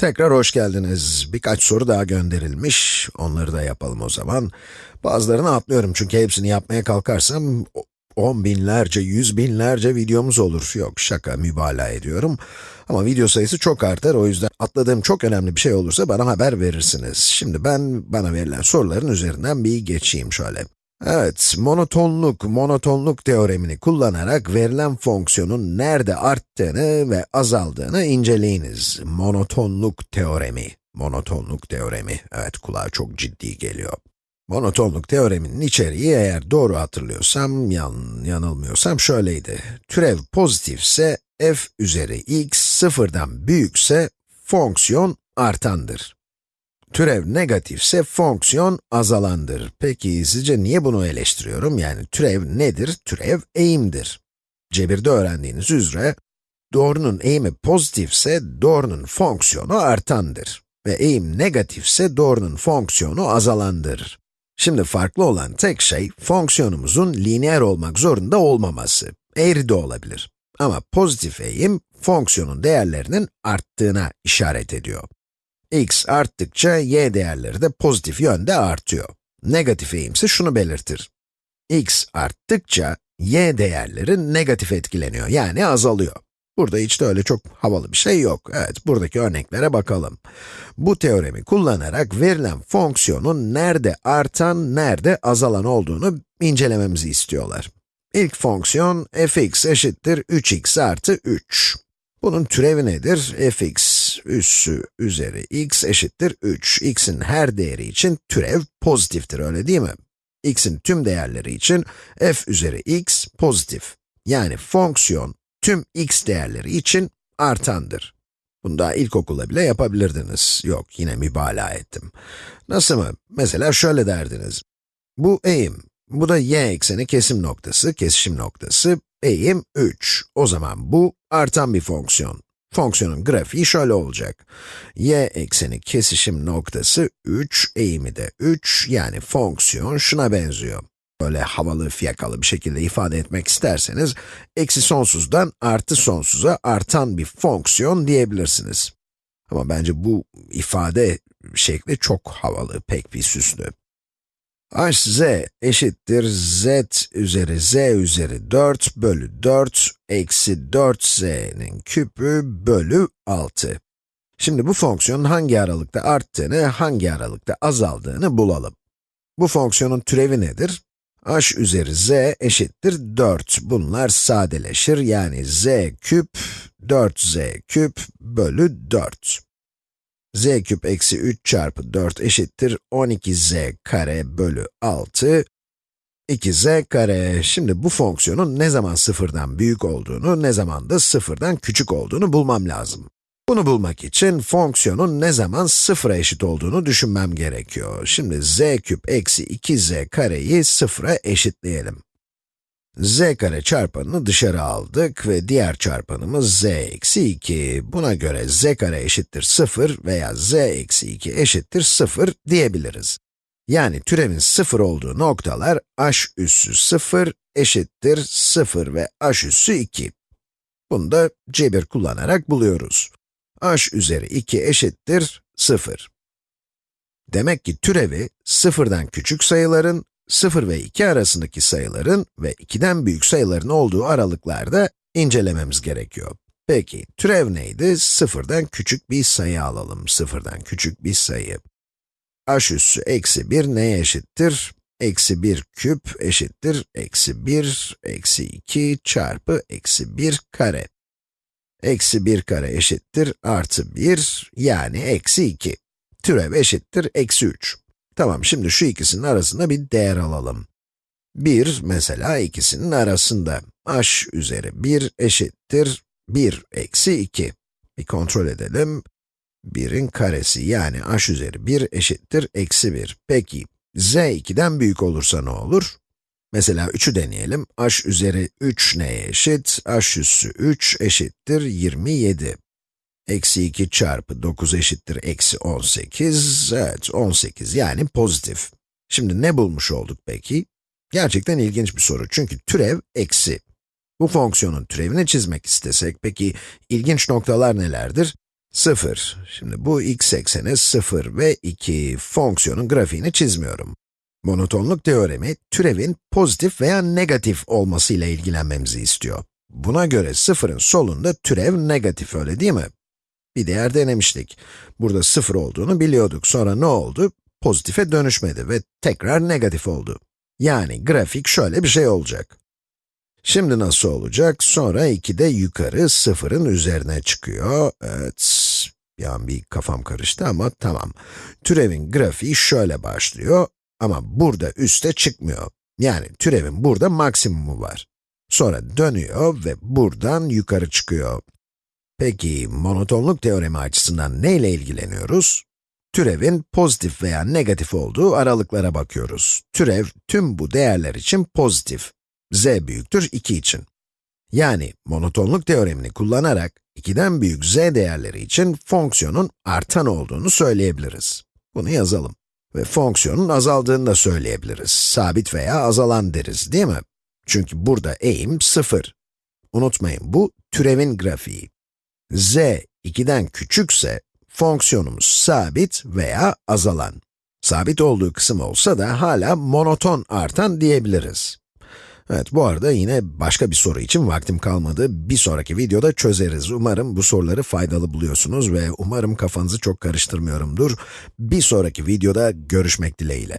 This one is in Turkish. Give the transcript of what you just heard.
Tekrar hoş geldiniz. Birkaç soru daha gönderilmiş. Onları da yapalım o zaman. Bazılarını atlıyorum çünkü hepsini yapmaya kalkarsam on binlerce, yüz binlerce videomuz olur. Yok şaka, mübalağa ediyorum. Ama video sayısı çok artar, o yüzden atladığım çok önemli bir şey olursa bana haber verirsiniz. Şimdi ben, bana verilen soruların üzerinden bir geçeyim şöyle. Evet, monotonluk, monotonluk teoremini kullanarak verilen fonksiyonun nerede arttığını ve azaldığını inceleyiniz. Monotonluk teoremi, monotonluk teoremi. Evet, kulağa çok ciddi geliyor. Monotonluk teoreminin içeriği eğer doğru hatırlıyorsam, yan, yanılmıyorsam şöyleydi. Türev pozitifse f üzeri x sıfırdan büyükse fonksiyon artandır. Türev negatifse fonksiyon azalandır. Peki sizce niye bunu eleştiriyorum? Yani türev nedir? Türev eğimdir. Cebirde öğrendiğiniz üzere, doğrunun eğimi pozitifse doğrunun fonksiyonu artandır. Ve eğim negatifse doğrunun fonksiyonu azalandır. Şimdi farklı olan tek şey, fonksiyonumuzun lineer olmak zorunda olmaması. Eğri de olabilir. Ama pozitif eğim, fonksiyonun değerlerinin arttığına işaret ediyor x arttıkça y değerleri de pozitif yönde artıyor. Negatif eğimse şunu belirtir. x arttıkça y değerleri negatif etkileniyor, yani azalıyor. Burada hiç de öyle çok havalı bir şey yok. Evet, buradaki örneklere bakalım. Bu teoremi kullanarak verilen fonksiyonun nerede artan, nerede azalan olduğunu incelememizi istiyorlar. İlk fonksiyon fx eşittir 3x artı 3. Bunun türevi nedir? fx üssü üzeri x eşittir 3. x'in her değeri için türev pozitiftir, öyle değil mi? x'in tüm değerleri için f üzeri x pozitif. Yani fonksiyon tüm x değerleri için artandır. Bunu daha ilkokulda bile yapabilirdiniz. Yok, yine mübalağa ettim. Nasıl mı? Mesela şöyle derdiniz. Bu eğim, bu da y ekseni kesim noktası, kesişim noktası, eğim 3. O zaman bu artan bir fonksiyon. Fonksiyonun grafiği şöyle olacak. y ekseni kesişim noktası 3, eğimi de 3, yani fonksiyon şuna benziyor. Böyle havalı, fiyakalı bir şekilde ifade etmek isterseniz, eksi sonsuzdan artı sonsuza artan bir fonksiyon diyebilirsiniz. Ama bence bu ifade şekli çok havalı, pek bir süslü hz eşittir z üzeri z üzeri 4 bölü 4 eksi 4z'nin küpü bölü 6. Şimdi bu fonksiyonun hangi aralıkta arttığını, hangi aralıkta azaldığını bulalım. Bu fonksiyonun türevi nedir? h üzeri z eşittir 4. Bunlar sadeleşir, yani z küp, 4z küp bölü 4 z küp eksi 3 çarpı 4 eşittir 12z kare bölü 6, 2z kare. Şimdi bu fonksiyonun ne zaman sıfırdan büyük olduğunu, ne zaman da sıfırdan küçük olduğunu bulmam lazım. Bunu bulmak için fonksiyonun ne zaman sıfıra eşit olduğunu düşünmem gerekiyor. Şimdi z küp eksi 2z kareyi sıfıra eşitleyelim z kare çarpanını dışarı aldık ve diğer çarpanımız z eksi 2. Buna göre z kare eşittir 0 veya z eksi 2 eşittir 0 diyebiliriz. Yani türevin 0 olduğu noktalar h üssü 0 eşittir 0 ve h üssü 2. Bunu da cebir kullanarak buluyoruz. h üzeri 2 eşittir 0. Demek ki türevi sıfırdan küçük sayıların 0 ve 2 arasındaki sayıların ve 2'den büyük sayıların olduğu aralıklarda incelememiz gerekiyor. Peki, türev neydi? 0'dan küçük bir sayı alalım. 0'dan küçük bir sayı. h üssü eksi 1 neye eşittir? Eksi 1 küp eşittir eksi 1, eksi 2 çarpı eksi 1 kare. Eksi 1 kare eşittir artı 1, yani eksi 2. Türev eşittir eksi 3. Tamam, şimdi şu ikisinin arasında bir değer alalım. 1, mesela ikisinin arasında. h üzeri 1 eşittir 1 eksi 2. Bir kontrol edelim. 1'in karesi yani h üzeri 1 eşittir eksi 1. Peki, z 2'den büyük olursa ne olur? Mesela 3'ü deneyelim. h üzeri 3 neye eşit? h üssü 3 eşittir 27. Eksi 2 çarpı 9 eşittir eksi 18, evet 18 yani pozitif. Şimdi ne bulmuş olduk peki? Gerçekten ilginç bir soru çünkü türev eksi. Bu fonksiyonun türevini çizmek istesek, peki ilginç noktalar nelerdir? 0. Şimdi bu x ekseni 0 ve 2. Fonksiyonun grafiğini çizmiyorum. Monotonluk teoremi, türevin pozitif veya negatif olmasıyla ilgilenmemizi istiyor. Buna göre 0'ın solunda türev negatif, öyle değil mi? Bir değer denemiştik. Burada 0 olduğunu biliyorduk. Sonra ne oldu? Pozitife dönüşmedi ve tekrar negatif oldu. Yani grafik şöyle bir şey olacak. Şimdi nasıl olacak? Sonra 2 de yukarı 0'ın üzerine çıkıyor. Evet, an bir kafam karıştı ama tamam. Türevin grafiği şöyle başlıyor ama burada üste çıkmıyor. Yani türevin burada maksimumu var. Sonra dönüyor ve buradan yukarı çıkıyor. Peki, monotonluk teoremi açısından neyle ilgileniyoruz? Türevin pozitif veya negatif olduğu aralıklara bakıyoruz. Türev, tüm bu değerler için pozitif. z büyüktür 2 için. Yani, monotonluk teoremini kullanarak, 2'den büyük z değerleri için fonksiyonun artan olduğunu söyleyebiliriz. Bunu yazalım. Ve fonksiyonun azaldığını da söyleyebiliriz. Sabit veya azalan deriz, değil mi? Çünkü burada eğim 0. Unutmayın, bu türevin grafiği. Z 2'den küçükse, fonksiyonumuz sabit veya azalan. Sabit olduğu kısım olsa da hala monoton artan diyebiliriz. Evet, bu arada yine başka bir soru için vaktim kalmadı. Bir sonraki videoda çözeriz. Umarım bu soruları faydalı buluyorsunuz ve umarım kafanızı çok karıştırmıyorumdur. Bir sonraki videoda görüşmek dileğiyle.